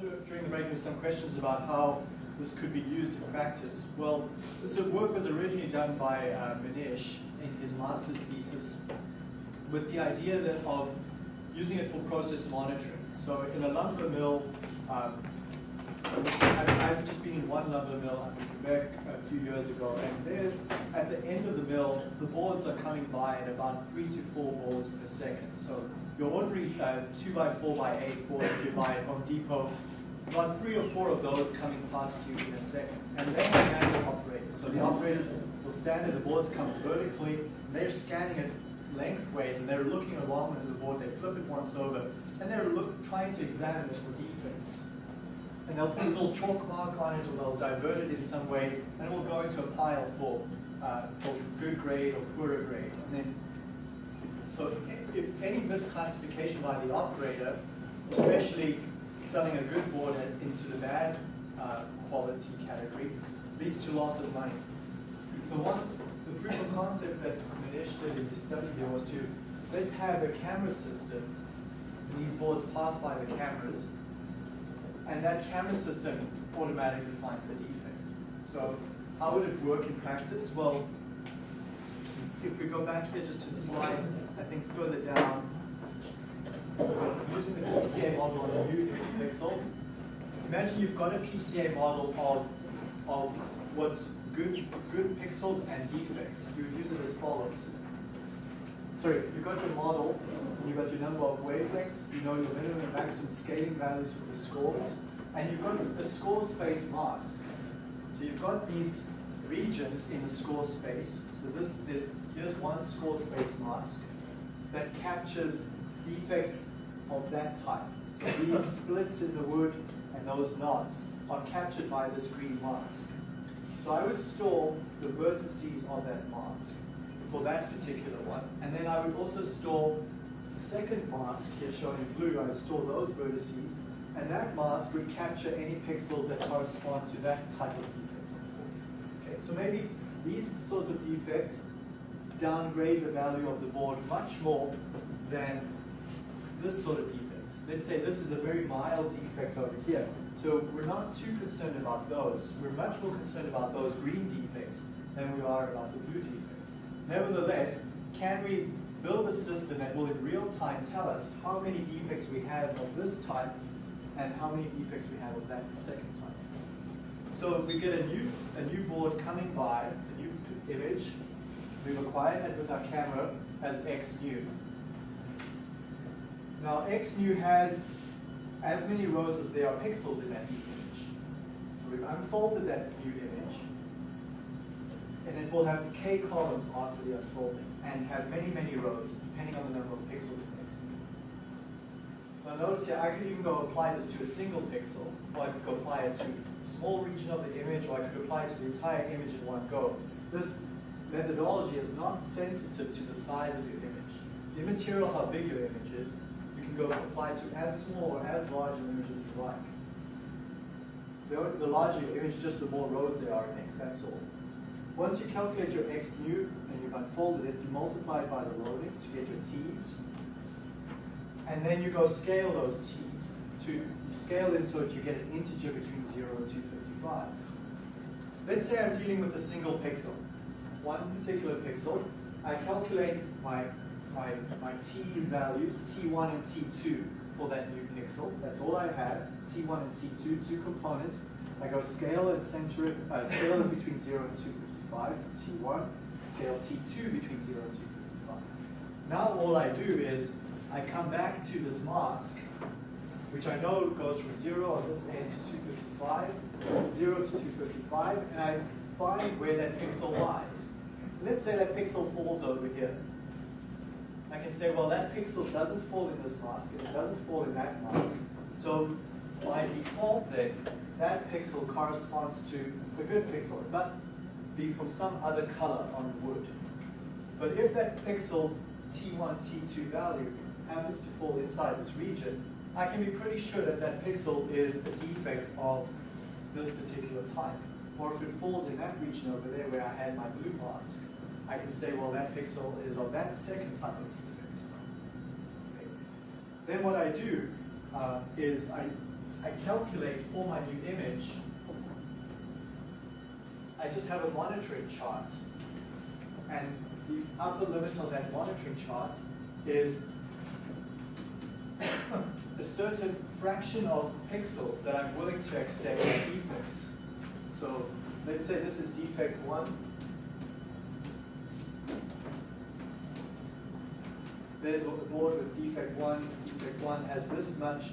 during the break there were some questions about how this could be used in practice. Well, this work was originally done by uh, Manish in his master's thesis with the idea that of using it for process monitoring. So in a lumber mill, um, I've, just been in one lumber mill in Quebec a few years ago, and there, at the end of the mill, the boards are coming by at about three to four boards per second. So your ordinary uh, two by four by eight board you buy at Home Depot, about three or four of those coming past you in a second. And they are manual operators. So the operators will stand there, the boards come vertically, they're scanning it lengthways, and they're looking along the board, they flip it once over, and they're look, trying to examine it for defects. And they'll put a little chalk mark on it, or they'll divert it in some way, and it will go into a pile for, uh, for good grade or poorer grade. And then, so if, any misclassification by the operator, especially selling a good board into the bad uh, quality category, leads to loss of money. So one, the proof of concept that Manish did in his study here was to, let's have a camera system, these boards pass by the cameras, and that camera system automatically finds the defect. So how would it work in practice? Well, if we go back here just to the slides, I think further down, using the PCA model on a new image pixel, imagine you've got a PCA model of, of what's good, good pixels and defects. You would use it as follows. Sorry, you've got your model, you've got your number of wavelengths, you know your minimum and maximum scaling values for the scores, and you've got a score space mask. So you've got these regions in the score space. So this, this here's one score space mask that captures defects of that type. So these splits in the wood and those knots are captured by this green mask. So I would store the vertices of that mask for that particular one. And then I would also store the second mask here shown in blue. I would store those vertices. And that mask would capture any pixels that correspond to that type of defect. So maybe these sorts of defects downgrade the value of the board much more than this sort of defect. Let's say this is a very mild defect over here. So we're not too concerned about those. We're much more concerned about those green defects than we are about the blue defects. Nevertheless, can we build a system that will in real time tell us how many defects we have of this type and how many defects we have of that second type? So we get a new, a new board coming by, a new image. We've acquired that with our camera as X new. Now X new has as many rows as there are pixels in that new image. So we've unfolded that new image, and it will have k columns after the unfolding, and have many, many rows, depending on the number of pixels in X new. Now notice here, I could even go apply this to a single pixel, or I could go apply it to small region of the image, or I could apply it to the entire image in one go. This methodology is not sensitive to the size of your image. It's immaterial how big your image is, You can go apply it to as small or as large an image as you like. The, the larger your image, just the more rows there are in X, that's all. Once you calculate your X new and you've unfolded it, you multiply it by the loadings to get your T's. And then you go scale those T's. To scale them so that you get an integer between 0 and 255. Let's say I'm dealing with a single pixel. One particular pixel. I calculate my my, my t values, t1 and t2 for that new pixel. That's all I have, t1 and t2, two components. I go scale and center it, uh, scale it between 0 and 255, t1, scale t2 between 0 and 255. Now all I do is I come back to this mask, which I know goes from 0 on this end to 255, 0 to 255, and I find where that pixel lies. Let's say that pixel falls over here. I can say, well, that pixel doesn't fall in this mask, and it doesn't fall in that mask. So by default then, that pixel corresponds to a good pixel. It must be from some other color on the wood. But if that pixel's T1, T2 value happens to fall inside this region, I can be pretty sure that that pixel is a defect of this particular type. Or if it falls in that region over there where I had my blue mask, I can say, well, that pixel is of that second type of defect. Okay. Then what I do uh, is I, I calculate for my new image, I just have a monitoring chart. And the upper limit on that monitoring chart is a certain fraction of pixels that I'm willing to accept as defects. So let's say this is defect one. There's a board with defect one. Defect one has this much,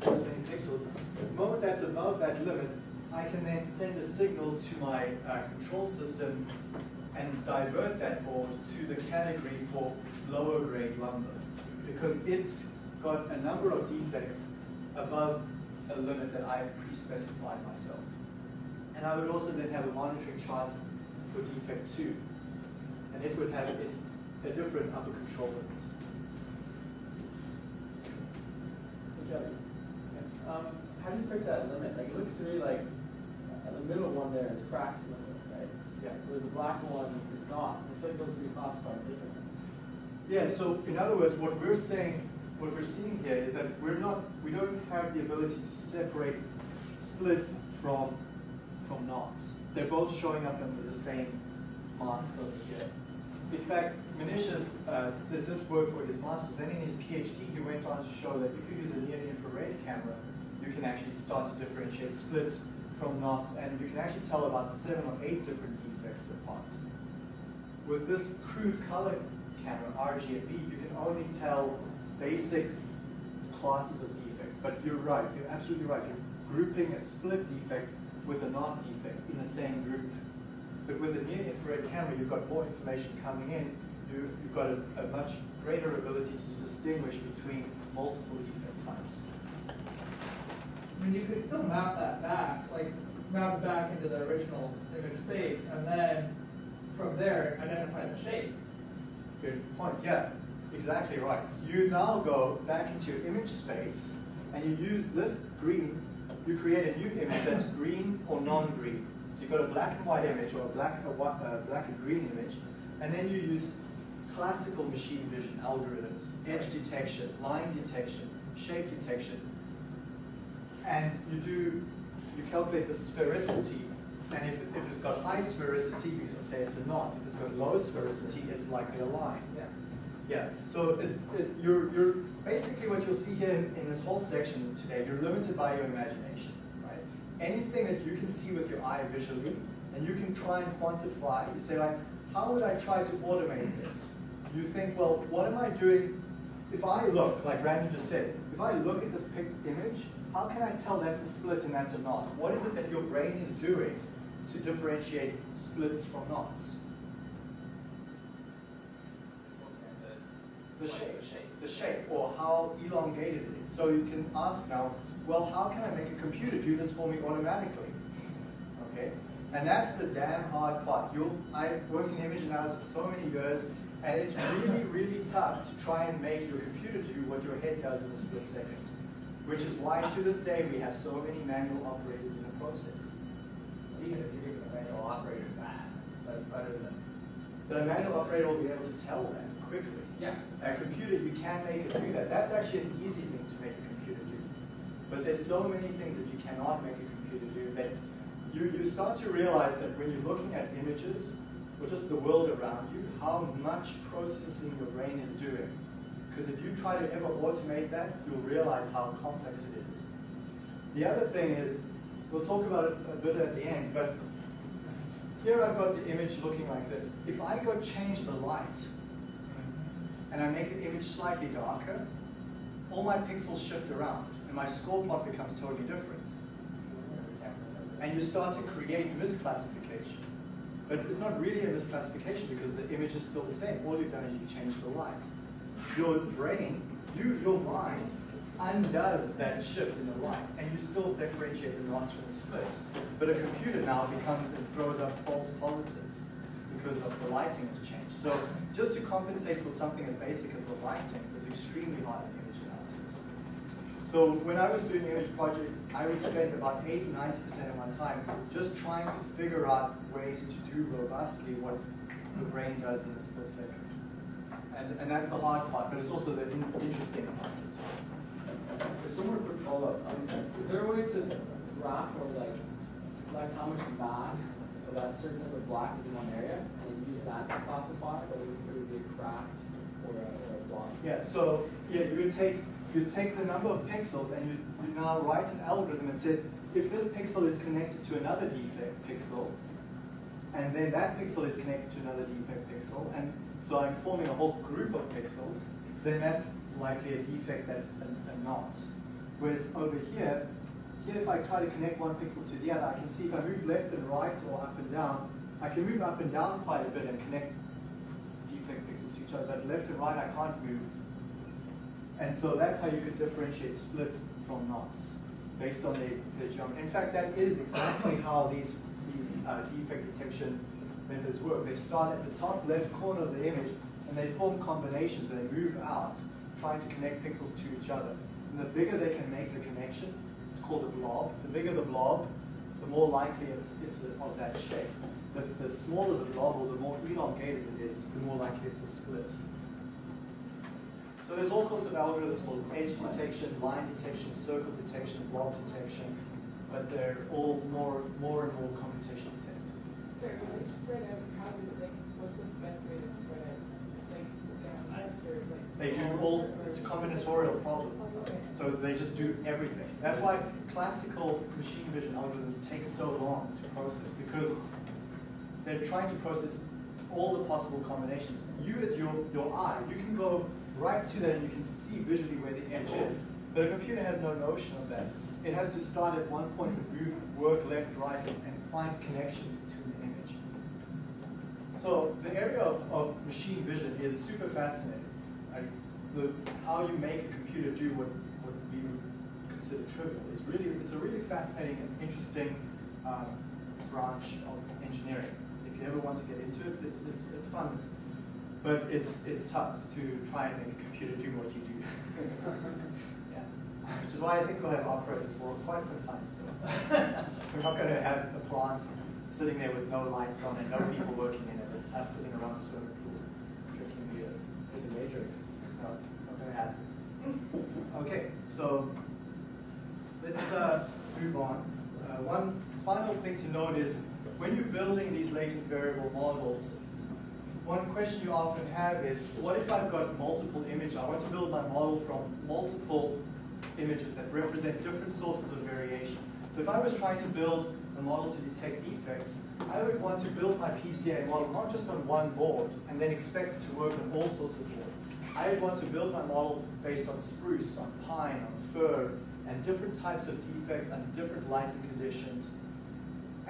this many pixels. The moment that's above that limit, I can then send a signal to my uh, control system and divert that board to the category for lower grade lumber because it's got a number of defects above a limit that I've pre-specified myself. And I would also then have a monitoring chart for defect two. And it would have its a different upper control limit. Okay. Um, how do you pick that limit? Like, it looks to me like uh, the middle one there is cracks limit, right? Yeah. Whereas the black one is not. So I feel like those would be classified differently. Yeah, so in other words, what we're saying, what we're seeing here is that we're not, we don't have the ability to separate splits from, from knots. They're both showing up under the same mask over here. In fact, Manish uh, did this work for his master's. Then in his PhD, he went on to show that if you use a near-infrared camera, you can actually start to differentiate splits from knots, and you can actually tell about seven or eight different defects apart. With this crude color camera, RGB, you can only tell basic classes of defects. But you're right, you're absolutely right. You're grouping a split defect with a knot defect in the same group. But with a near-infrared camera, you've got more information coming in. You, you've got a, a much greater ability to distinguish between multiple defect types. I mean, you could still map that back, like map it back into the original image space, and then from there identify the shape. Good point, yeah, exactly right. You now go back into your image space and you use this green, you create a new image that's green or non-green. So you've got a black and white image or a black, a white, uh, black and green image, and then you use classical machine vision algorithms, edge detection, line detection, shape detection, and you do, you calculate the sphericity, and if, if it's got high sphericity, you can say it's a knot. If it's got low sphericity, it's likely a line. Yeah. Yeah, so it, it, you're, you're, basically what you'll see here in, in this whole section today, you're limited by your imagination, right? Anything that you can see with your eye visually, and you can try and quantify, you say like, how would I try to automate this? You think, well, what am I doing? If I look, like Randy just said, if I look at this image, how can I tell that's a split and that's a knot? What is it that your brain is doing to differentiate splits from knots? The shape, the shape, or how elongated it is. So you can ask now, well, how can I make a computer do this for me automatically? Okay, and that's the damn hard part. You'll, I worked in image analysis for so many years, and it's really, really tough to try and make your computer do what your head does in a split second. Which is why to this day we have so many manual operators in the process. Even if you're giving a manual operator that, that's better than. But a manual operator will be able to tell that quickly. Yeah. A computer, you can make it do that. That's actually an easy thing to make a computer do. But there's so many things that you cannot make a computer do that you, you start to realize that when you're looking at images, or just the world around you, how much processing your brain is doing. Because if you try to ever automate that, you'll realize how complex it is. The other thing is, we'll talk about it a bit at the end, but here I've got the image looking like this. If I go change the light, and I make the image slightly darker, all my pixels shift around, and my score plot becomes totally different. And you start to create misclassification. But it's not really a misclassification because the image is still the same. All you've done is you've changed the light. Your brain, you, your mind, undoes that shift in the light, and you still differentiate the knots from the splits. But a computer now becomes, it throws up false positives because of the lighting has changed. So just to compensate for something as basic as the lighting was extremely hard in image analysis. So when I was doing image projects, I would spend about 80, 90% of my time just trying to figure out ways to do robustly what the brain does in a split second. And, and that's the hard part, but it's also the in, interesting part. There's more quick follow-up. Um, this there a way to graph or like select how much mass of that certain type of block is in one area classify whether it would be a crack or a, or a block? Yeah, so yeah, you would take you take the number of pixels and you, you now write an algorithm that says if this pixel is connected to another defect pixel, and then that pixel is connected to another defect pixel, and so I'm forming a whole group of pixels, then that's likely a defect that's a, a knot. Whereas over here, here if I try to connect one pixel to the other, I can see if I move left and right or up and down, I can move up and down quite a bit and connect defect pixels to each other, but left and right I can't move. And so that's how you can differentiate splits from knots based on the, the geometry. In fact, that is exactly how these, these uh, defect detection methods work. They start at the top left corner of the image and they form combinations and they move out, trying to connect pixels to each other. And the bigger they can make the connection, it's called a blob. The bigger the blob, the more likely it's, it's of that shape. The, the smaller the blob or the more elongated it is, the more likely it's a split. So there's all sorts of algorithms for edge detection, line detection, circle detection, blob detection, but they're all more, more and more computationally tested. Sorry, when they spread out, how do they, what's the best way to spread out? Like, down west or like? They do all, it's a combinatorial problem. So they just do everything. That's why classical machine vision algorithms take so long to process because they're trying to process all the possible combinations. You as your, your eye, you can go right to that and you can see visually where the edge is. But a computer has no notion of that. It has to start at one point and move, work left, right, and find connections between the image. So the area of, of machine vision is super fascinating. The, how you make a computer do what, what we would consider trivial is really, it's a really fascinating and interesting um, branch of engineering. You ever want to get into it, it's, it's, it's fun. But it's, it's tough to try and make a computer do what you do. yeah. Which is why I think we'll have operators for quite some time still. We're not going to have a plant sitting there with no lights on and no people working in it, us sitting around the swimming pool drinking beers. There's a matrix. No, not going to happen. Okay, so let's uh, move on. Uh, one final thing to note is when you're building these latent variable models, one question you often have is, what if I've got multiple images? I want to build my model from multiple images that represent different sources of variation. So if I was trying to build a model to detect defects, I would want to build my PCA model not just on one board and then expect it to work on all sorts of boards. I would want to build my model based on spruce, on pine, on fir, and different types of defects under different lighting conditions.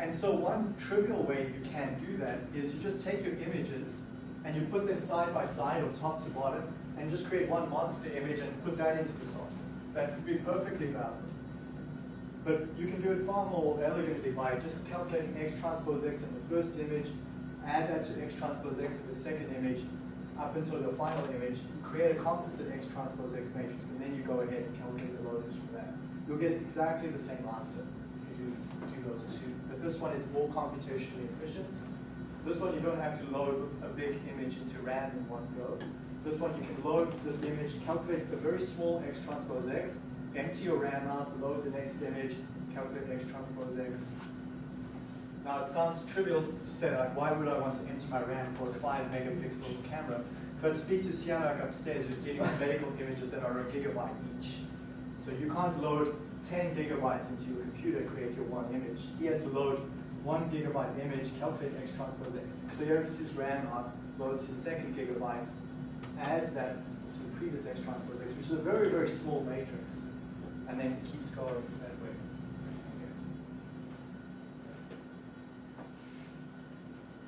And so one trivial way you can do that is you just take your images and you put them side by side or top to bottom and just create one monster image and put that into the software. That would be perfectly valid. But you can do it far more elegantly by just calculating x transpose x in the first image, add that to x transpose x in the second image, up until the final image, create a composite x transpose x matrix, and then you go ahead and calculate the loadings from that. You'll get exactly the same answer if you do, do those two. This one is more computationally efficient. This one you don't have to load a big image into RAM in one go. This one you can load this image, calculate a very small x transpose x, empty your RAM out, load the next image, calculate x transpose x. Now it sounds trivial to say like, why would I want to empty my RAM for a five megapixel camera? But speak to Sianak upstairs who's dealing with medical images that are a gigabyte each. So you can't load 10 gigabytes into your computer, create your one image. He has to load one gigabyte image, calculate x transpose x, clears his RAM up, loads his second gigabyte, adds that to the previous x transpose x, which is a very, very small matrix, and then keeps going that way.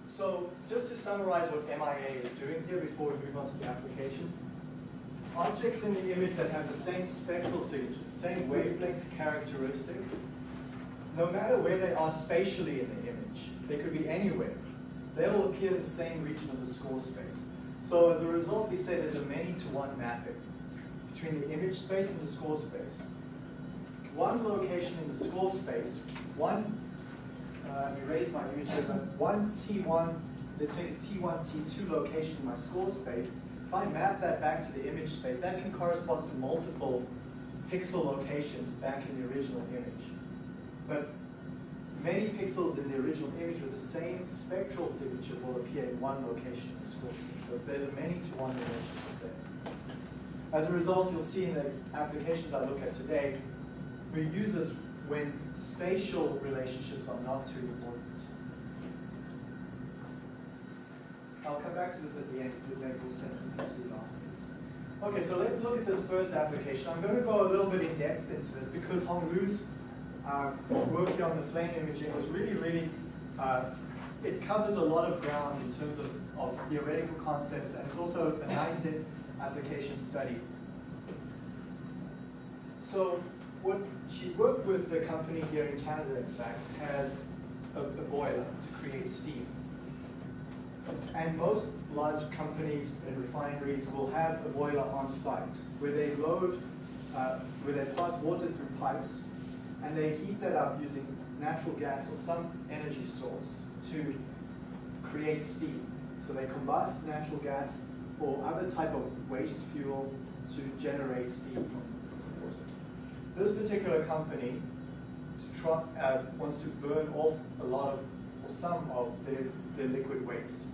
So just to summarize what MIA is doing here before we move on to the applications, objects in the image that have the same spectral signature, same wavelength characteristics, no matter where they are spatially in the image, they could be anywhere, they will appear in the same region of the score space. So as a result, we say there's a many-to-one mapping between the image space and the score space. One location in the score space, one, uh, erase my image here, but one T1, let's take a T1, T2 location in my score space. If I map that back to the image space, that can correspond to multiple pixel locations back in the original image. But many pixels in the original image with the same spectral signature will appear in one location in the score scheme. So there's a many to one relationship there. As a result, you'll see in the applications I look at today, we use this when spatial relationships are not too important. I'll come back to this at the end, it make more sense it afterwards. Okay, so let's look at this first application. I'm going to go a little bit in depth into this because Honglu's uh, work on the flame imaging was really, really, uh, it covers a lot of ground in terms of, of theoretical concepts and it's also a nice application study. So what she worked with the company here in Canada, in fact, has a, a boiler to create steam. And most large companies and refineries will have a boiler on site where they load, uh, where they pass water through pipes and they heat that up using natural gas or some energy source to create steam. So they combust natural gas or other type of waste fuel to generate steam from water. This particular company to try, uh, wants to burn off a lot of, or some of their, their liquid waste.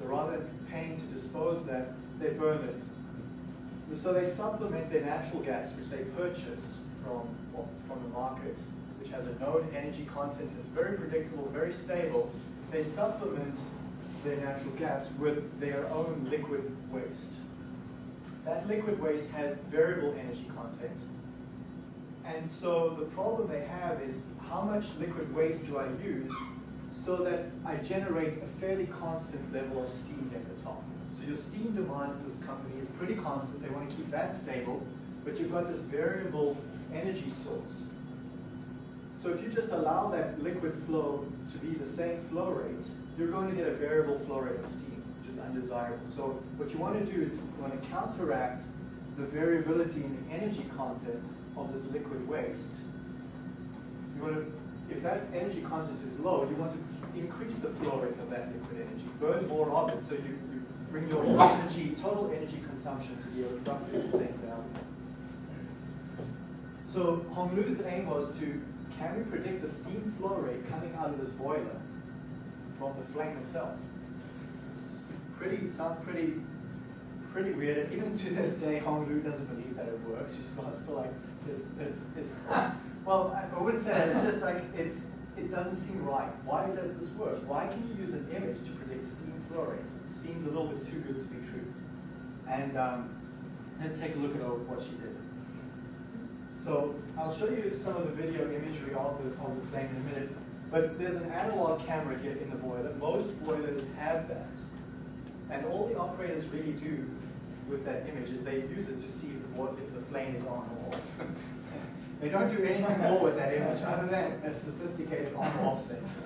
So rather than paying to dispose that, they burn it. So they supplement their natural gas, which they purchase from, from the market, which has a known energy content, it's very predictable, very stable. They supplement their natural gas with their own liquid waste. That liquid waste has variable energy content. And so the problem they have is how much liquid waste do I use so that I generate a fairly constant level of steam at the top. So your steam demand in this company is pretty constant. They want to keep that stable, but you've got this variable energy source. So if you just allow that liquid flow to be the same flow rate, you're going to get a variable flow rate of steam, which is undesirable. So what you want to do is you want to counteract the variability in the energy content of this liquid waste. You want to if that energy content is low, you want to increase the flow rate of that liquid energy, burn more of it so you, you bring your energy, total energy consumption to be roughly the same value. So Honglu's aim was to, can we predict the steam flow rate coming out of this boiler from the flame itself? It's pretty, it sounds pretty, pretty weird, and even to this day, Hong Lu doesn't believe that it works. She's still like, it's, it's, it's well, I wouldn't say that. It's just like it's it doesn't seem right. Why does this work? Why can you use an image to predict steam flow rates? It seems a little bit too good to be true. And um, let's take a look at what she did. So I'll show you some of the video imagery of the, of the flame in a minute. But there's an analog camera here in the boiler. Most boilers have that. And all the operators really do with that image is they use it to see if the, if the flame is on or off. They don't do anything more with that image other than a sophisticated on-off sensor.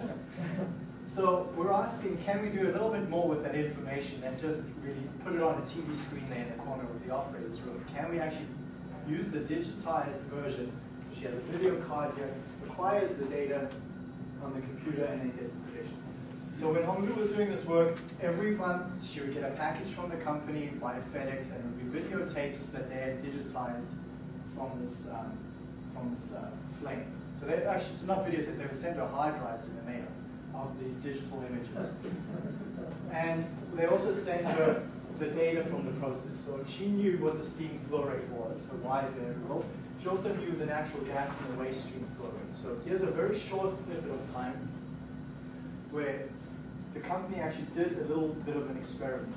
So we're asking, can we do a little bit more with that information than just really put it on a TV screen there in the corner of the operator's room? Can we actually use the digitized version? She has a video card here, acquires the data on the computer, and then gets the prediction. So when Honglu was doing this work, every month she would get a package from the company by FedEx, and it would be videotapes that they had digitized from this um, from this uh, flame. So they actually, not videotape, they would send her hard drives in the mail of these digital images. And they also sent her the data from the process. So she knew what the steam flow rate was, her Y variable. She also knew the natural gas and the waste stream flow rate. So here's a very short snippet of time where the company actually did a little bit of an experiment.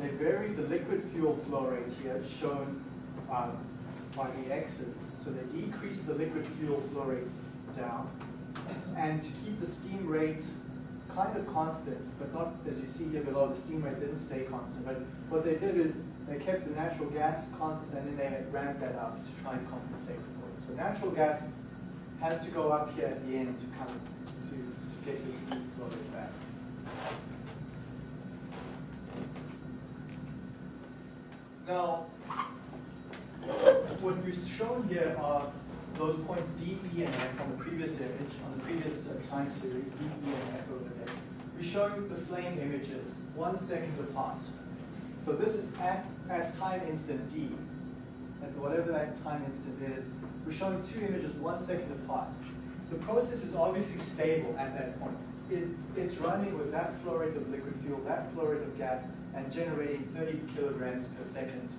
They varied the liquid fuel flow rate here, shown um, by the x's, so they decrease the liquid fuel flow rate down. And to keep the steam rate kind of constant, but not, as you see here below, the steam rate didn't stay constant. But what they did is they kept the natural gas constant and then they ramped that up to try and compensate for it. So natural gas has to go up here at the end to come to, to get your steam flow rate back. Now, what we've shown here are those points D, E, and F on the previous image, on the previous uh, time series, D, E, and F over there. We show the flame images one second apart. So this is at, at time instant D. at whatever that time instant is, we're showing two images one second apart. The process is obviously stable at that point. It, it's running with that flow rate of liquid fuel, that flow rate of gas, and generating 30 kilograms per second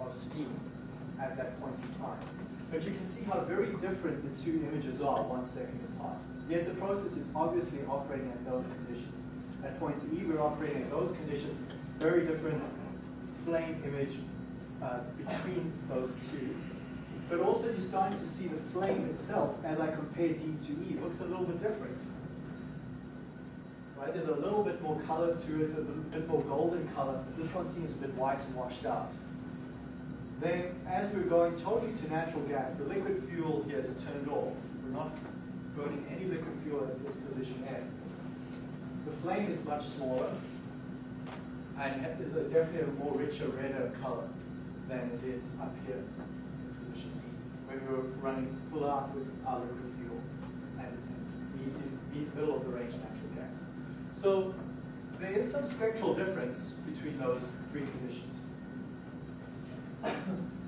of steam at that point in time. But you can see how very different the two images are one second apart. Yet the process is obviously operating at those conditions. At point E, we're operating at those conditions, very different flame image uh, between those two. But also you're starting to see the flame itself, as I compare D to E, looks a little bit different. Right? There's a little bit more color to it, a little bit more golden color. This one seems a bit white and washed out. Then, as we're going totally to natural gas, the liquid fuel here is turned off. We're not burning any liquid fuel at this position F. The flame is much smaller, and is a definitely a more richer, redder color than it is up here in position D, when we were running full out with our liquid fuel and in be middle of the range natural gas. So there is some spectral difference between those three conditions.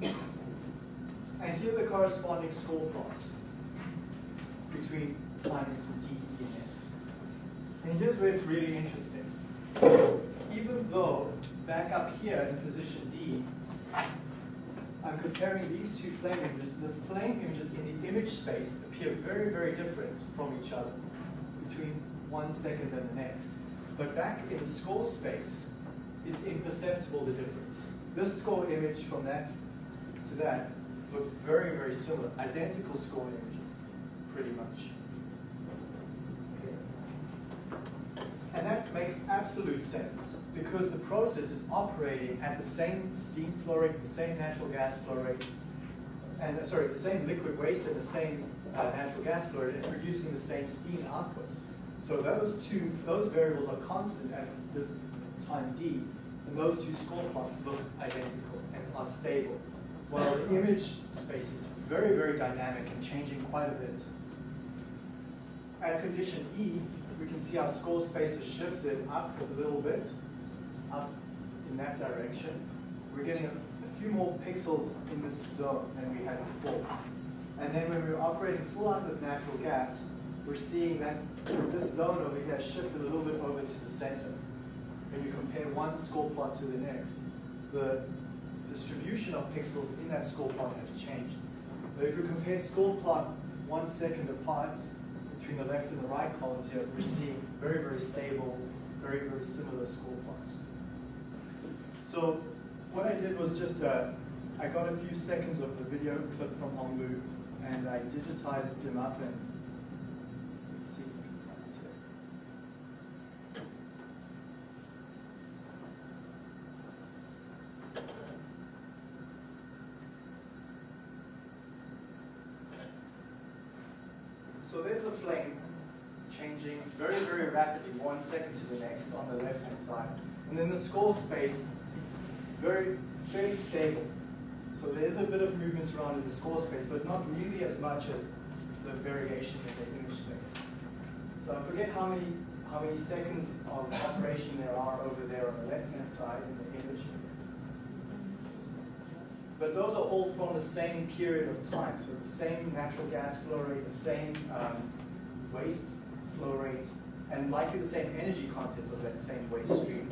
And here are the corresponding score plots between instant D, E, and F. And here's where it's really interesting. Even though back up here in position D, I'm comparing these two flame images, the flame images in the image space appear very, very different from each other between one second and the next. But back in the score space, it's imperceptible the difference. This score image from that to that looks very, very similar, identical score images, pretty much. And that makes absolute sense because the process is operating at the same steam flow rate, the same natural gas flow rate, and uh, sorry, the same liquid waste and the same uh, natural gas flow rate, and producing the same steam output. So those two, those variables are constant at this time d, and those two score plots look identical and are stable. While the image space is very, very dynamic and changing quite a bit. At condition E, we can see our score space has shifted up a little bit, up in that direction. We're getting a, a few more pixels in this zone than we had before. And then when we're operating full out with natural gas, we're seeing that this zone over here shifted a little bit over to the center. When you compare one score plot to the next, the distribution of pixels in that score plot has changed. But if you compare score plot one second apart, between the left and the right columns here, we're seeing very, very stable, very, very similar score plots. So what I did was just, uh, I got a few seconds of the video clip from Honglu, and I digitized them up and let's see if we can find it here. So there's the flame changing very, very rapidly, one second to the next on the left-hand side. And then the score space, very, fairly stable. So there is a bit of movement around in the score space, but not nearly as much as the variation in the image space. So I forget how many, how many seconds of operation there are over there on the left-hand side in the image. But those are all from the same period of time. So the same natural gas flow rate, the same um, waste flow rate, and likely the same energy content of that same waste stream.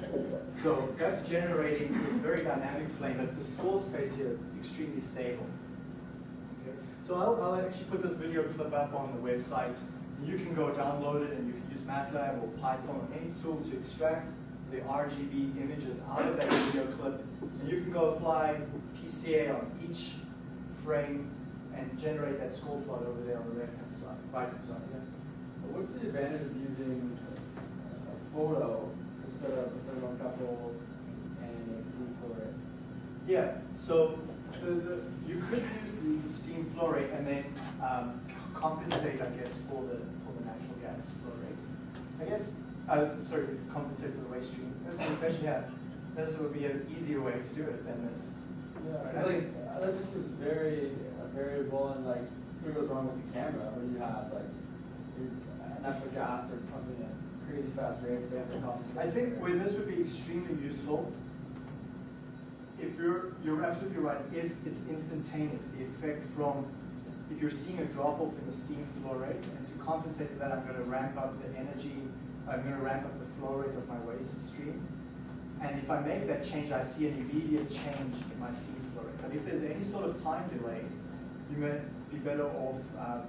So that's generating this very dynamic flame, but the score space here extremely stable. Okay. So I'll, I'll actually put this video clip up on the website. You can go download it and you can use MATLAB or Python or any tool to extract the RGB images out of that video clip. And you can go apply PCA on each frame and generate that score plot over there on the left-hand side, right-hand side. Yeah. What's the advantage of using a photo instead of a thermocouple and a steam flow rate? Yeah, so the, the, you could use, use the steam flow rate and then um, compensate, I guess, for the, for the natural gas flow rate. I guess, uh, sorry, compensate for the waste stream. That's good question, yeah. This would be an easier way to do it than this. Yeah, like that just seems very uh, variable and like something goes wrong with the camera where you have like natural gas starts pumping at crazy fast rates. They have to compensate. I think where this would be extremely useful if you're, you're absolutely right, if it's instantaneous, the effect from, if you're seeing a drop off in the steam flow rate, and to compensate for that, I'm gonna ramp up the energy, I'm gonna ramp up the flow rate of my waste stream. And if I make that change, I see an immediate change in my steam flow rate. But if there's any sort of time delay, you may be better off um,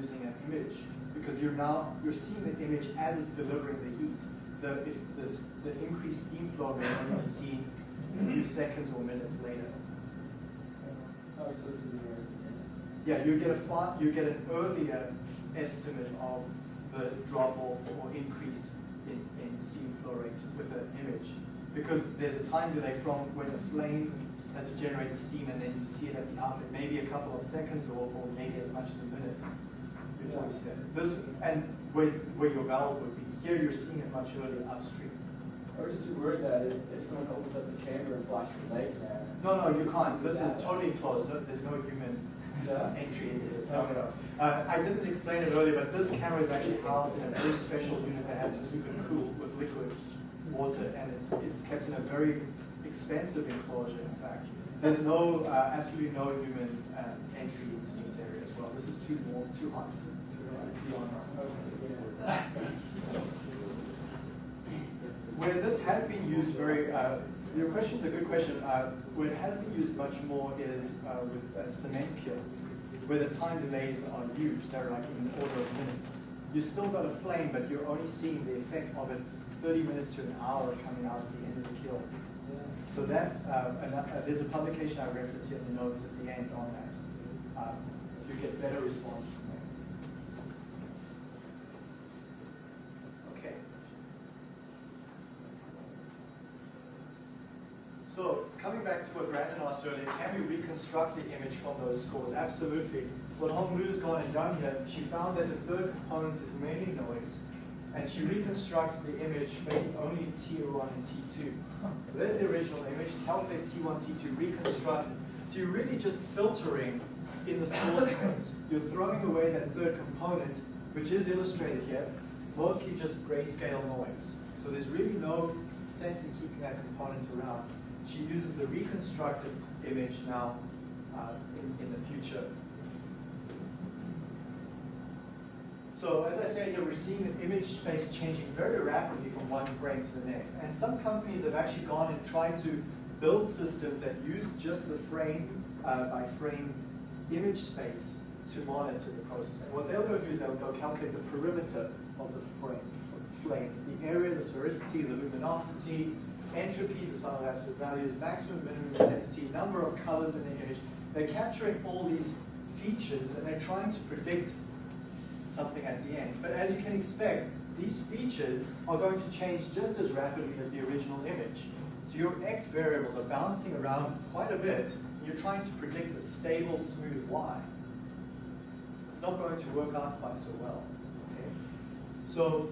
using an image because you're now you're seeing the image as it's delivering the heat. The if this the increased steam flow may only be seen a few seconds or minutes later. Oh, so this is Yeah, you get a far, you get an earlier estimate of the drop off or increase steam flow rate with an image. Because there's a time delay from when the flame has to generate the steam and then you see it at the outlet, maybe a couple of seconds or, or maybe as much as a minute before you see it. This, and where, where your valve would be. Here you're seeing it much earlier upstream. I was just worried that if, if someone opens up the chamber and flashes a light there. No, no, you can't. This is totally closed. No, there's no human Yeah. entry into this. No, no, no. Uh, I didn't explain it earlier, but this camera is actually housed in a very special unit that has to keep it cool with liquid water, and it's, it's kept in a very expensive enclosure, in fact. There's no, uh, absolutely no human um, entry into this area as well. This is too warm, too hot. Where this has been used very, uh, question is a good question. Uh, where it has been used much more is uh, with uh, cement kilns, where the time delays are huge. They're like in the order of minutes. You've still got a flame, but you're only seeing the effect of it 30 minutes to an hour coming out at the end of the kiln. So that, uh, and, uh, there's a publication I reference here in the notes at the end on that. Um, you get better response from there. Okay. So coming back to what Brandon asked earlier, can we reconstruct the image from those scores? Absolutely. What Honglu's gone and done here, she found that the third component is mainly noise, and she reconstructs the image based only in T1 and T2. So there's the original image, calculate T1, T2, reconstruct it. So you're really just filtering in the score space. You're throwing away that third component, which is illustrated here, mostly just grayscale noise. So there's really no sense in keeping that component around. She uses the reconstructed image now uh, in, in the future. So as I said here, we're seeing the image space changing very rapidly from one frame to the next. And some companies have actually gone and tried to build systems that use just the frame uh, by frame image space to monitor the process. And what they'll go do is they'll go calculate the perimeter of the frame, flame, the area, the sphericity, the luminosity, entropy, the sum of absolute values, maximum, minimum intensity, number of colors in the image. They're capturing all these features and they're trying to predict something at the end. But as you can expect, these features are going to change just as rapidly as the original image. So your x variables are bouncing around quite a bit. And you're trying to predict a stable, smooth y. It's not going to work out quite so well. Okay? So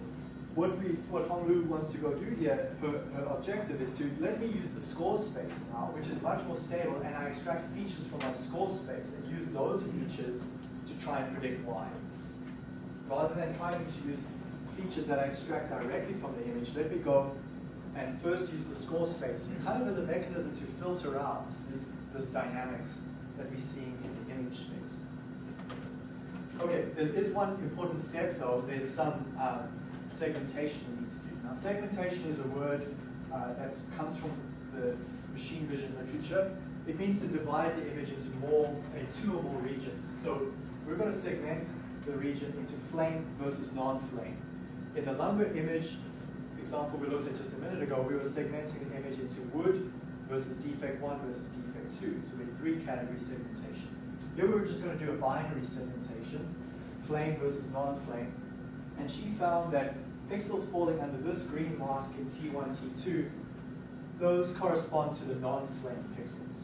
what we, what Honglu wants to go do here, her, her objective is to let me use the score space now, which is much more stable, and I extract features from my score space and use those features to try and predict y rather than trying to use features that I extract directly from the image, let me go and first use the score space, kind of as a mechanism to filter out this, this dynamics that we're seeing in the image space. Okay, there is one important step though, there's some um, segmentation we need to do. Now segmentation is a word uh, that comes from the machine vision literature. It means to divide the image into more, uh, two or more regions. So we're going to segment the region into flame versus non-flame. In the lumber image example we looked at just a minute ago, we were segmenting the image into wood versus defect one versus defect two. So we had three category segmentation. Here we were just going to do a binary segmentation, flame versus non-flame. And she found that pixels falling under this green mask in T1, T2, those correspond to the non-flame pixels.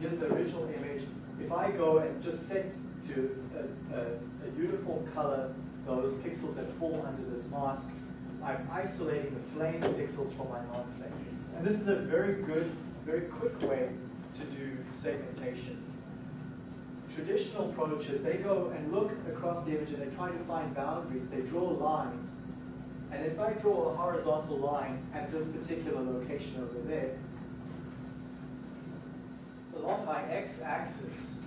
Here's the original image. If I go and just set to a, a, a uniform color those pixels that fall under this mask, I'm isolating the flame pixels from my non-flame pixels. And this is a very good, very quick way to do segmentation. Traditional approaches, they go and look across the image and they try to find boundaries. They draw lines. And if I draw a horizontal line at this particular location over there, along my x-axis,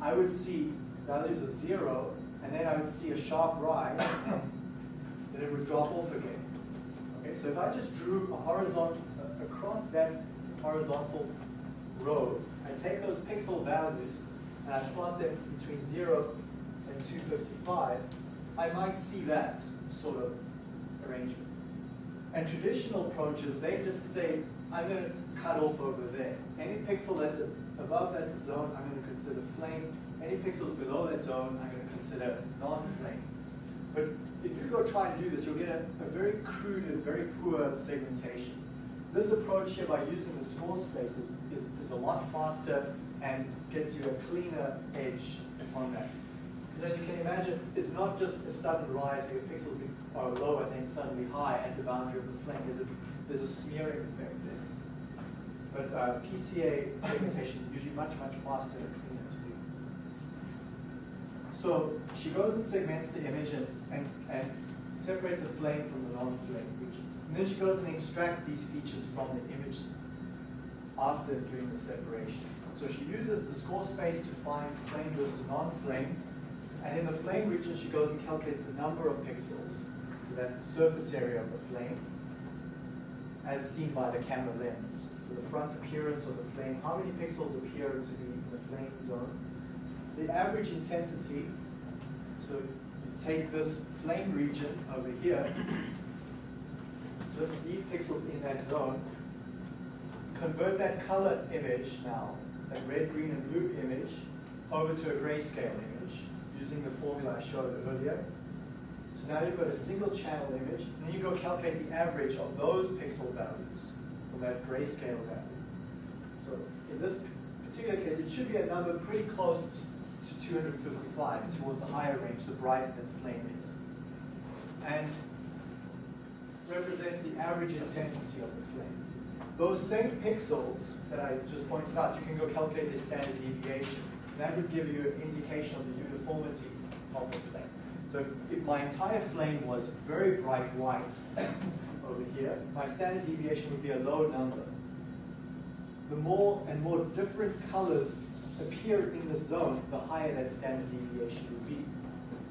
I would see values of zero, and then I would see a sharp rise, then it would drop off again. Okay, so if I just drew a horizontal, uh, across that horizontal row, I take those pixel values and I plot them between zero and 255, I might see that sort of arrangement. And traditional approaches, they just say, I'm going to cut off over there. Any pixel that's above that zone, I'm going to consider flame. Any pixels below that zone, I'm going to consider non-flame. But if you go try and do this, you'll get a, a very crude and very poor segmentation. This approach here, by using the score spaces, is, is a lot faster and gets you a cleaner edge on that. Because as you can imagine, it's not just a sudden rise where your pixels are low and then suddenly high at the boundary of the flame. There's a, there's a smearing effect there. But uh, PCA segmentation is usually much, much faster and cleaner to do. So she goes and segments the image and, and, and separates the flame from the non-flame region. And then she goes and extracts these features from the image after doing the separation. So she uses the score space to find flame versus non-flame. And in the flame region, she goes and calculates the number of pixels. So that's the surface area of the flame, as seen by the camera lens. So the front appearance of the flame, how many pixels appear to be in the flame zone. The average intensity, so you take this flame region over here, just these pixels in that zone, convert that color image now, that red, green, and blue image, over to a grayscale image using the formula I showed earlier. So now you've got a single channel image, and then you go calculate the average of those pixel values from that grayscale value. So in this particular case, it should be a number pretty close to 255, towards the higher range, the brighter that flame is. And represents the average intensity of the flame. Those same pixels that I just pointed out, you can go calculate their standard deviation. That would give you an indication of the uniformity of the flame. So if, if my entire flame was very bright white over here, my standard deviation would be a low number. The more and more different colors appear in the zone, the higher that standard deviation would be.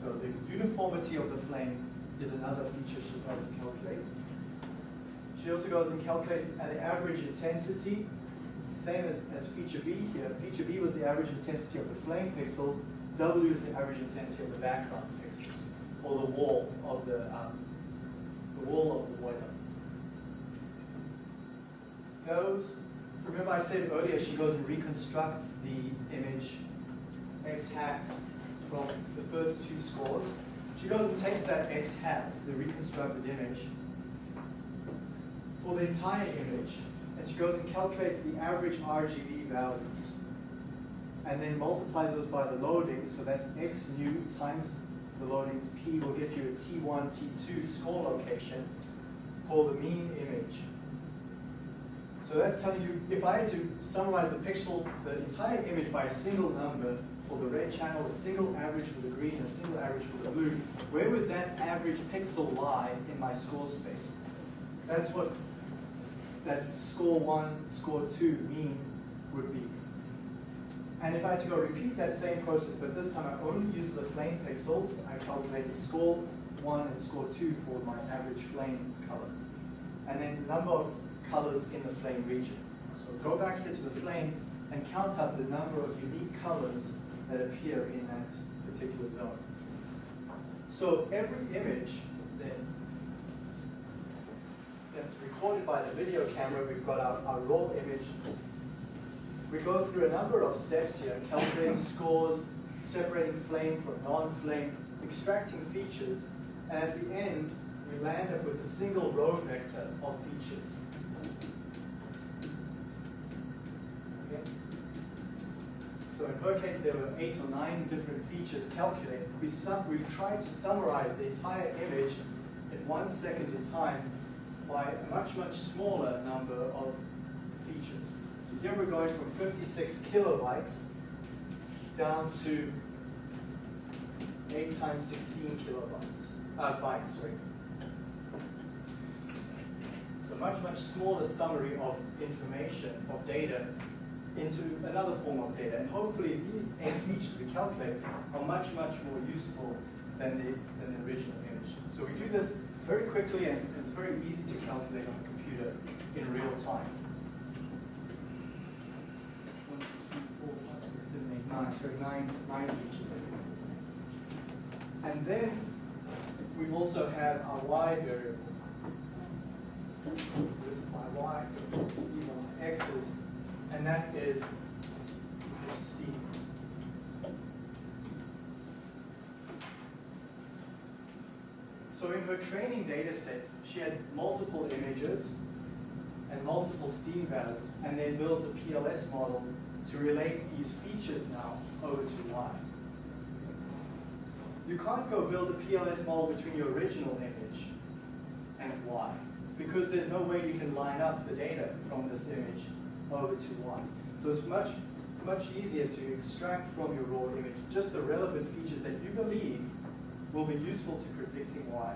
So the uniformity of the flame is another feature she also calculates. She also goes and calculates an average intensity, same as, as feature B here. Feature B was the average intensity of the flame pixels. W is the average intensity of the background pixels, or the wall of the, um, the wall of the boiler. Goes, remember I said earlier she goes and reconstructs the image x hat from the first two scores. She goes and takes that x hat, the reconstructed image, for the entire image, and she goes and calculates the average RGB values, and then multiplies those by the loading, so that's x nu times the loadings p will get you a T1, T2 score location for the mean image. So that's telling you, if I had to summarize the pixel, the entire image by a single number, for the red channel, a single average for the green, a single average for the blue, where would that average pixel lie in my score space? That's what that score one, score two mean would be. And if I had to go repeat that same process, but this time I only use the flame pixels, I calculate the score one and score two for my average flame color. And then the number of colors in the flame region. So go back here to the flame and count up the number of unique colors that appear in that particular zone. So every image then that's recorded by the video camera, we've got our, our raw image. We go through a number of steps here, calculating scores, separating flame from non-flame, extracting features, and at the end, we land up with a single row vector of features. Okay? So in her case, there were eight or nine different features calculated. We've, we've tried to summarize the entire image in one second in time by a much, much smaller number of features. So here we're going from 56 kilobytes down to 8 times 16 kilobytes, uh, bytes, sorry. So much, much smaller summary of information, of data, into another form of data. And hopefully these eight features we calculate are much, much more useful than the, than the original image. So we do this very quickly and it's very easy to calculate on a computer in real time. One, two, three, four, five, six, seven, eight, nine, sorry, nine, nine features. And then we also have our y variable. This is my y, these are my x's, and that is steam. So in her training data set, she had multiple images and multiple steam values, and then built a PLS model to relate these features now over to y. You can't go build a PLS model between your original image and y, because there's no way you can line up the data from this image over to y. So it's much, much easier to extract from your raw image just the relevant features that you believe will be useful to predicting y,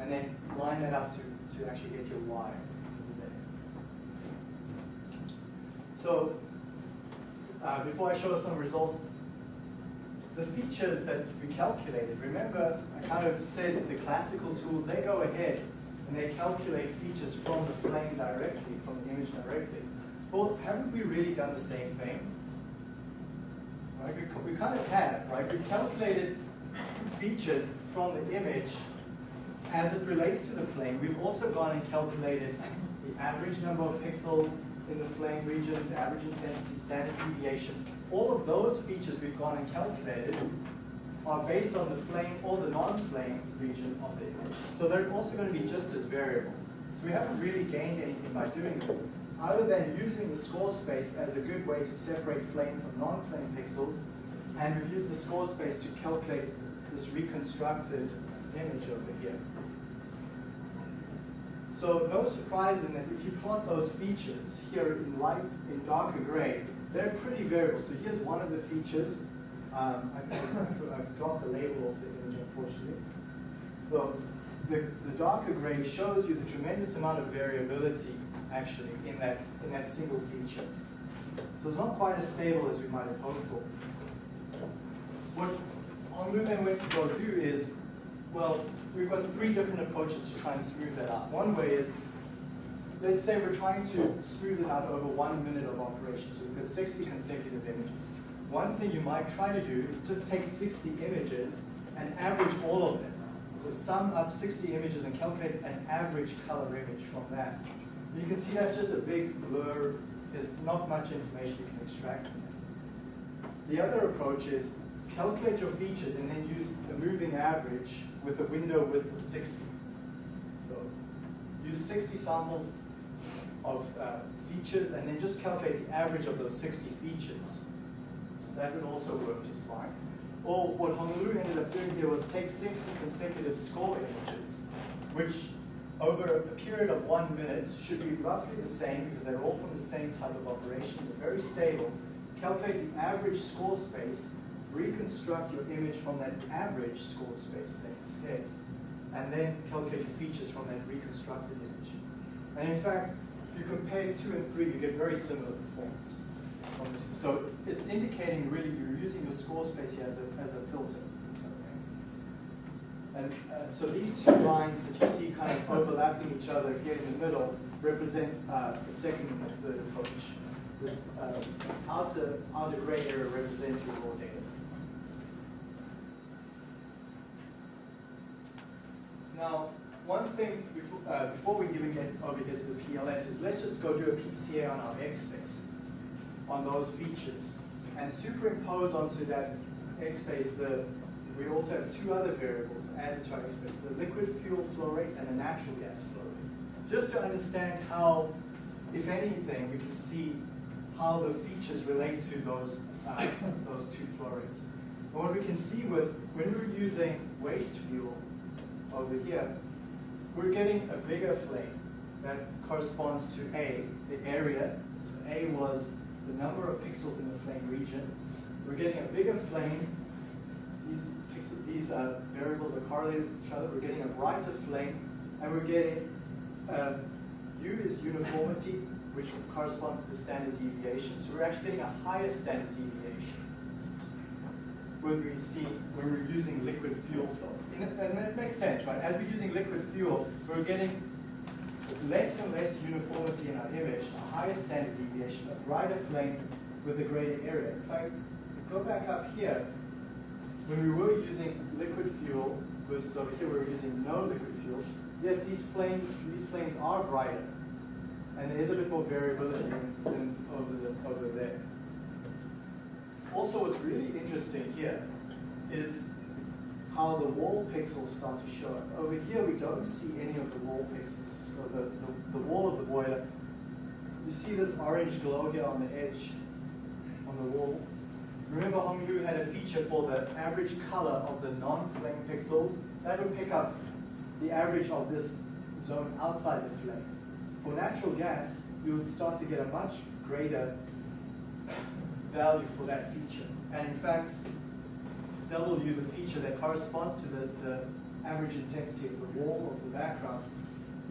and then line that up to, to actually get your y. So uh, before I show some results, the features that we calculated, remember I kind of said the classical tools, they go ahead and they calculate features from the plane directly, from the image directly. Well, haven't we really done the same thing? Right? We, we kind of have, right? We calculated features from the image as it relates to the flame. We've also gone and calculated the average number of pixels in the flame region, the average intensity, standard deviation. All of those features we've gone and calculated are based on the flame or the non-flame region of the image. So they're also going to be just as variable. So we haven't really gained anything by doing this, other than using the score space as a good way to separate flame from non-flame pixels, and we've used the score space to calculate this reconstructed image over here. So no surprise in that if you plot those features here in light, in darker gray, they're pretty variable. So here's one of the features. Um, I've, I've, dropped the label of the image, unfortunately. So the, the darker gray shows you the tremendous amount of variability, actually, in that, in that single feature. So it's not quite as stable as we might have hoped for. What Honglu then went to go do is, well, we've got three different approaches to try and smooth that out. One way is, let's say we're trying to smooth it out over one minute of operation. So we've got 60 consecutive images. One thing you might try to do is just take 60 images and average all of them. So sum up 60 images and calculate an average color image from that. You can see that's just a big blur. There's not much information you can extract from it. The other approach is calculate your features and then use a moving average with a window width of 60. So use 60 samples of uh, features and then just calculate the average of those 60 features. That would also work just fine. Or what Honglu ended up doing here was take 60 consecutive score images, which over a period of one minute should be roughly the same because they're all from the same type of operation. They're very stable. Calculate the average score space, reconstruct your image from that average score space then instead, and then calculate your features from that reconstructed image. And in fact, if you compare two and three, you get very similar performance. So it's indicating really you're using your score space here as a, as a filter in some way. And uh, so these two lines that you see kind of overlapping each other here in the middle represent uh, the second and the third approach. This uh, outer, outer gray area represents your raw data. Now, one thing before, uh, before we even get over here to the PLS is let's just go do a PCA on our X space on those features and superimpose onto that X space the we also have two other variables added to our X space, the liquid fuel flow rate and the natural gas flow rate. Just to understand how, if anything, we can see how the features relate to those, uh, those two flow rates. And what we can see with, when we're using waste fuel over here, we're getting a bigger flame that corresponds to A, the area. So A was the number of pixels in the flame region. We're getting a bigger flame. These, pixel, these uh, variables are correlated with each other. We're getting a brighter flame, and we're getting uh, U is uniformity, which corresponds to the standard deviation. So we're actually getting a higher standard deviation when we see when we're using liquid fuel flow. And it, makes sense, right? As we're using liquid fuel, we're getting less and less uniformity in our image, a higher standard deviation, a brighter flame with a greater area. If I go back up here, when we were using liquid fuel versus over here we were using no liquid fuel, yes, these flames, these flames are brighter. And there is a bit more variability than over, the, over there. Also, what's really interesting here is how the wall pixels start to show up. Over here, we don't see any of the wall pixels. So the, the, the wall of the boiler, you see this orange glow here on the edge, on the wall. Remember Honglu had a feature for the average color of the non-flame pixels. That would pick up the average of this zone outside the flame. For natural gas, you would start to get a much greater value for that feature. And in fact, W, the feature that corresponds to the, the average intensity of the wall of the background,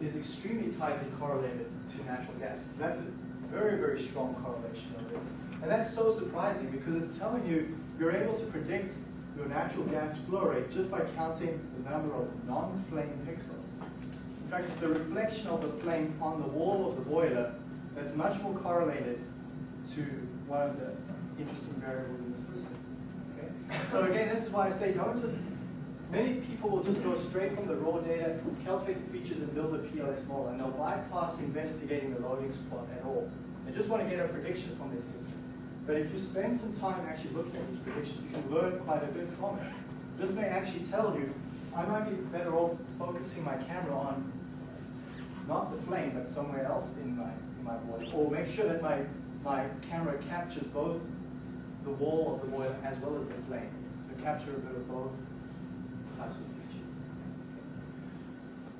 is extremely tightly correlated to natural gas. That's a very, very strong correlation of it. And that's so surprising because it's telling you you're able to predict your natural gas flow rate just by counting the number of non-flame pixels. In fact, it's the reflection of the flame on the wall of the boiler that's much more correlated to one of the interesting variables in the system. So again, this is why I say don't just, many people will just go straight from the raw data, calculate the features and build a PLS model, and they'll bypass investigating the loading plot at all. They just want to get a prediction from their system. But if you spend some time actually looking at these predictions, you can learn quite a bit from it. This may actually tell you, I might be better off focusing my camera on not the flame, but somewhere else in my, in my boiler. Or make sure that my, my camera captures both the wall of the boiler as well as the flame. To capture a bit of both types of features.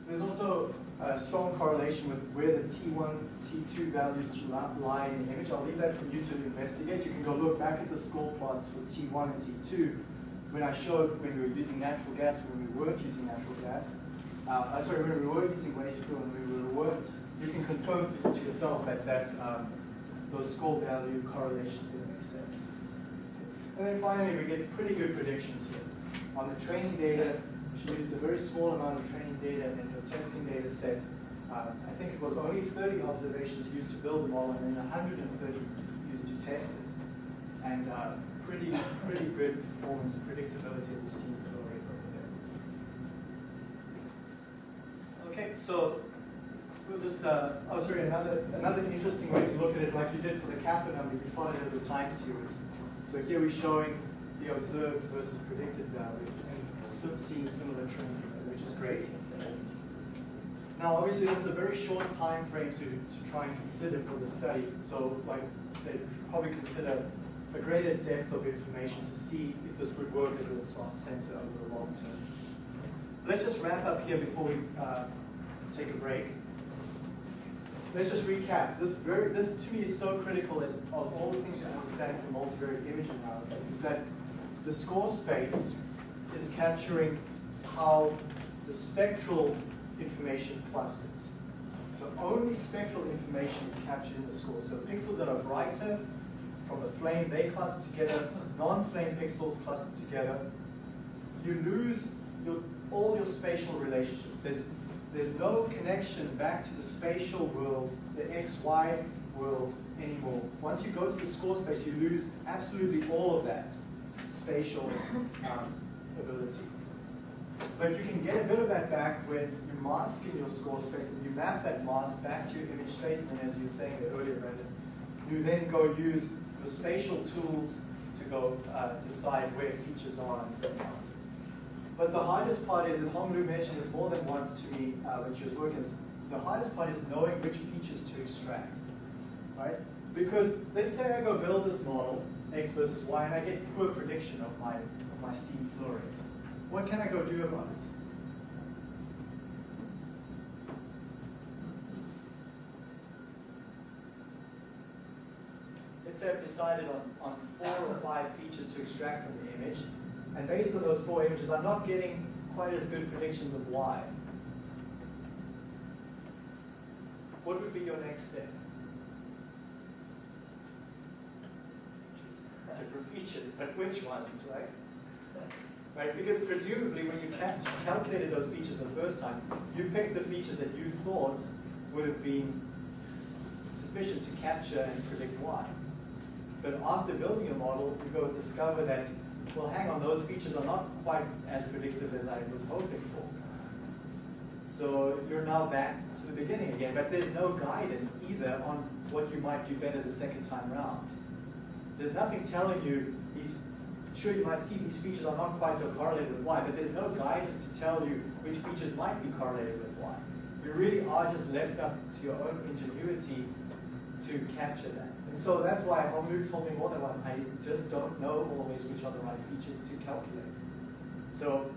There's also a strong correlation with where the T1, T2 values lie in the image. I'll leave that for you to investigate. You can go look back at the score plots for T1 and T2 when I showed when we were using natural gas when we weren't using natural gas. Uh, sorry, when we were using waste fuel and we weren't. You can confirm to yourself that, that um, those score value correlations didn't make sense. And then finally, we get pretty good predictions here. On the training data, she used a very small amount of training data in her testing data set. Uh, I think it was only 30 observations used to build the model and then 130 used to test it. And uh, pretty, pretty good performance and predictability of the steam flow rate over there. Okay, so we'll just, uh, oh sorry, another, another interesting way to look at it, like you did for the kappa number, you plot it as a time series. So here we're showing the observed versus predicted value and seeing similar trends, which is great. Now, obviously, this is a very short time frame to, to try and consider for the study. So, like say, probably consider a greater depth of information to see if this would work as a soft sensor over the long term. Let's just wrap up here before we uh, take a break. Let's just recap. This very, this to me is so critical of all the things you understand from multivariate image analysis is that the score space is capturing how the spectral information clusters. So only spectral information is captured in the score. So pixels that are brighter from the flame, they cluster together. Non-flame pixels cluster together. You lose your, all your spatial relationships. There's, there's no connection back to the spatial world, the XY world anymore. Once you go to the score space, you lose absolutely all of that spatial um, ability. But you can get a bit of that back when you mask in your score space and you map that mask back to your image space, and as you were saying earlier, Brendan, you then go use your spatial tools to go uh, decide where features are But the hardest part is, and Honglu mentioned this more than once to me uh, when she was working, the hardest part is knowing which features to extract, right? Because let's say I go build this model, X versus Y, and I get poor prediction of my, of my steam flow rate. What can I go do about it? Let's say I've decided on, on four or five features to extract from the image, and based on those four images, I'm not getting quite as good predictions of y. What would be your next step? Different features, but which ones, right? Right, because presumably when you calculated those features the first time, you picked the features that you thought would have been sufficient to capture and predict y. But after building a model, you go discover that well, hang on, those features are not quite as predictive as I was hoping for. So you're now back to the beginning again, but there's no guidance either on what you might do better the second time round. There's nothing telling you these, sure you might see these features are not quite so correlated with y, but there's no guidance to tell you which features might be correlated with y. You really are just left up to your own ingenuity to capture that. So that's why Honglu told me more than once, I just don't know always which are the right features to calculate. So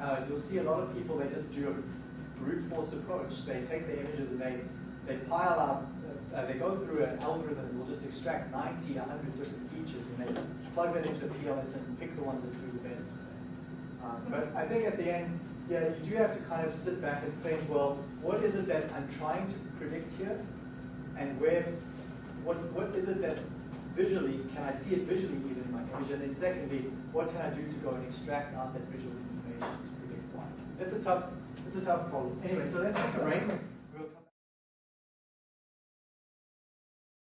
uh, you'll see a lot of people, they just do a brute force approach. They take the images and they, they pile up, uh, they go through an algorithm that will just extract 90, 100 different features and they plug that into a PLS and pick the ones that do the best. Um, but I think at the end, yeah, you do have to kind of sit back and think, well, what is it that I'm trying to predict here? And where, what, what is it that visually, can I see it visually even in my image? And then secondly, what can I do to go and extract out that visual information to predict y? It's a tough, it's a tough problem. Anyway, so let's take a break.